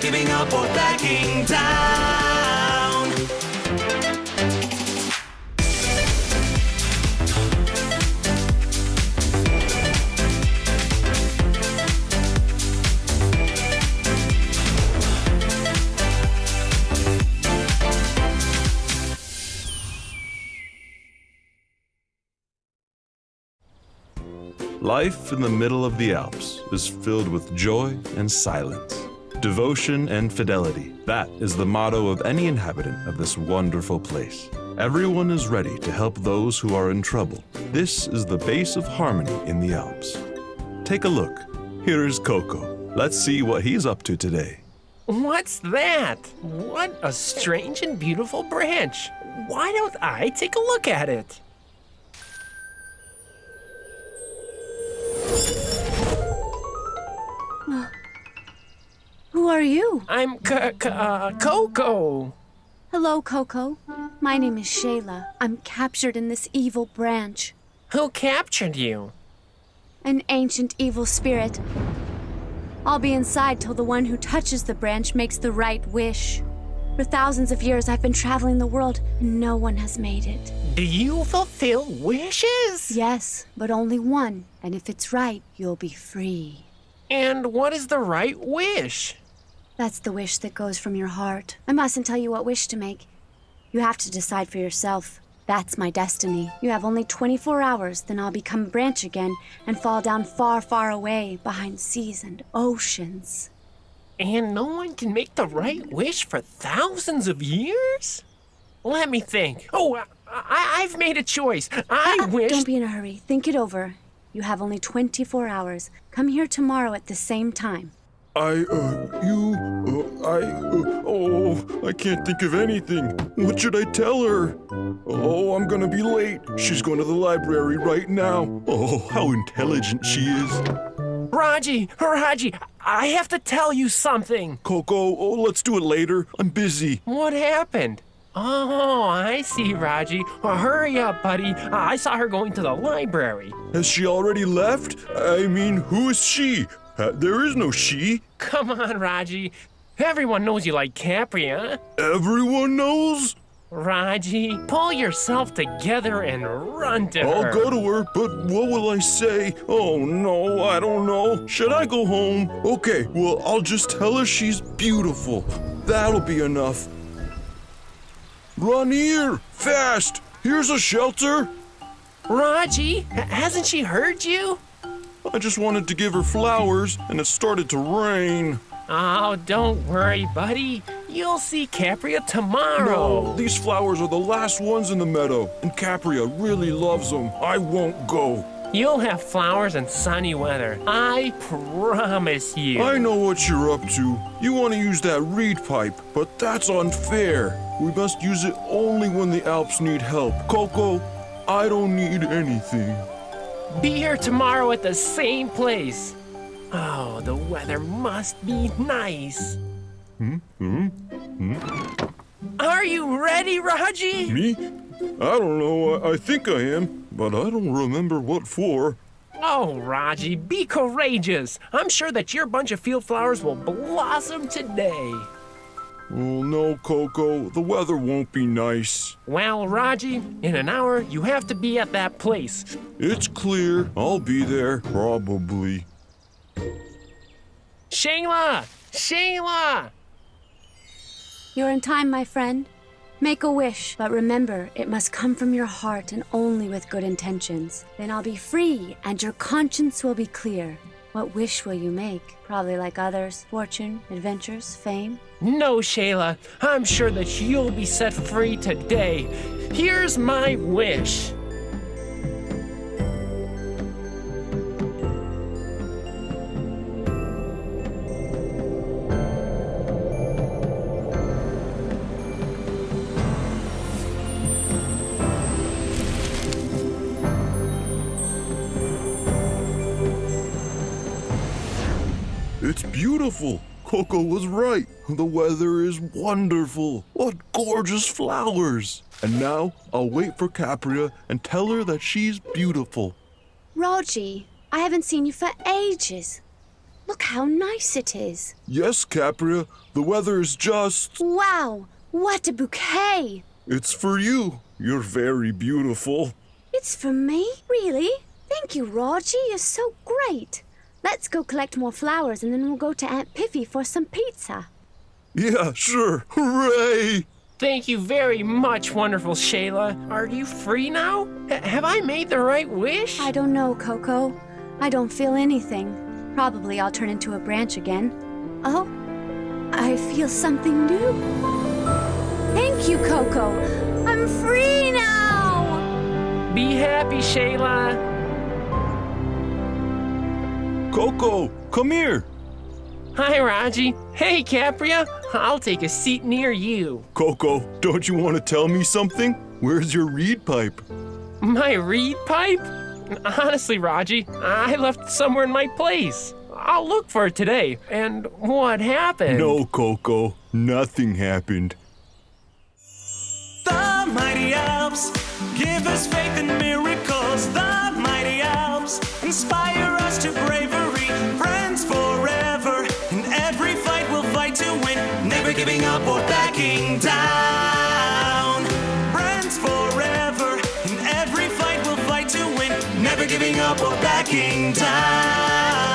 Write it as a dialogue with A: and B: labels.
A: giving up or backing down.
B: Life in the middle of the Alps is filled with joy and silence, devotion and fidelity. That is the motto of any inhabitant of this wonderful place. Everyone is ready to help those who are in trouble. This is the base of harmony in the Alps. Take a look. Here is Coco. Let's see what he's up to today.
C: What's that? What a strange and beautiful branch. Why don't I take a look at it?
D: Who are you?
C: I'm C- C- uh, Coco.
D: Hello, Coco. My name is Shayla. I'm captured in this evil branch.
C: Who captured you?
D: An ancient evil spirit. I'll be inside till the one who touches the branch makes the right wish. For thousands of years, I've been traveling the world, and no one has made it.
C: Do you fulfill wishes?
D: Yes, but only one, and if it's right, you'll be free.
C: And what is the right wish?
D: That's the wish that goes from your heart. I mustn't tell you what wish to make. You have to decide for yourself. That's my destiny. You have only 24 hours, then I'll become a branch again and fall down far, far away behind seas and oceans.
C: And no one can make the right wish for thousands of years? Let me think. Oh, I, I've made a choice. I
D: Uh,
C: wish.
D: Don't be in a hurry. Think it over. You have only 24 hours. Come here tomorrow at the same time.
B: I, uh, you, uh, I, uh, oh, I can't think of anything. What should I tell her? Oh, I'm gonna be late. She's going to the library right now. Oh, how intelligent she is.
C: Raji, Raji, I have to tell you something.
B: Coco, oh, let's do it later. I'm busy.
C: What happened? Oh, I see, Raji. Well, hurry up, buddy. I saw her going to the library.
B: Has she already left? I mean, who is she? Uh, there is no she.
C: Come on, Raji. Everyone knows you like Capri, huh?
B: Everyone knows.
C: Raji, pull yourself together and run to her.
B: I'll go to her, but what will I say? Oh no, I don't know. Should I go home? Okay, well, I'll just tell her she's beautiful. That'll be enough. Run here! Fast! Here's a shelter!
C: Raji, hasn't she heard you?
B: I just wanted to give her flowers, and it started to rain.
C: Oh, don't worry, buddy. You'll see Capria tomorrow.
B: No, these flowers are the last ones in the meadow, and Capria really loves them. I won't go.
C: You'll have flowers and sunny weather. I promise you.
B: I know what you're up to. You want to use that reed pipe, but that's unfair. We must use it only when the Alps need help. Coco, I don't need anything.
C: Be here tomorrow at the same place. Oh, the weather must be nice.
B: Hmm? Hmm? Hmm?
C: Are you ready, Raji?
B: Me? I don't know. I, I think I am, but I don't remember what for.
C: Oh, Raji, be courageous. I'm sure that your bunch of field flowers will blossom today.
B: Oh no, Coco. The weather won't be nice.
C: Well, Raji, in an hour, you have to be at that place.
B: It's clear. I'll be there, probably.
C: Shayla! Shayla!
D: You're in time, my friend. Make a wish, but remember, it must come from your heart and only with good intentions. Then I'll be free, and your conscience will be clear. What wish will you make? Probably like others fortune, adventures, fame.
C: No, Shayla. I'm sure that you'll be set free today. Here's my wish.
B: It's beautiful. Coco was right. The weather is wonderful. What gorgeous flowers. And now I'll wait for Capria and tell her that she's beautiful.
D: Raji, I haven't seen you for ages. Look how nice it is.
B: Yes, Capria, the weather is just.
D: Wow, what a bouquet!
B: It's for you. You're very beautiful.
D: It's for me? Really? Thank you, Raji. You're so great. Let's go collect more flowers and then we'll go to Aunt Piffy for some pizza.
B: Yeah, sure. Hooray!
C: Thank you very much, wonderful Shayla. Are you free now? H- have I made the right wish?
D: I don't know, Coco. I don't feel anything. Probably I'll turn into a branch again. Oh, I feel something new. Thank you, Coco. I'm free now!
C: Be happy, Shayla.
B: Coco, come here.
C: Hi, Raji. Hey, Capria. I'll take a seat near you.
B: Coco, don't you want to tell me something? Where's your reed pipe?
C: My reed pipe? Honestly, Raji, I left it somewhere in my place. I'll look for it today. And what happened?
B: No, Coco, nothing happened.
A: The mighty Alps give us faith in giving up or backing down.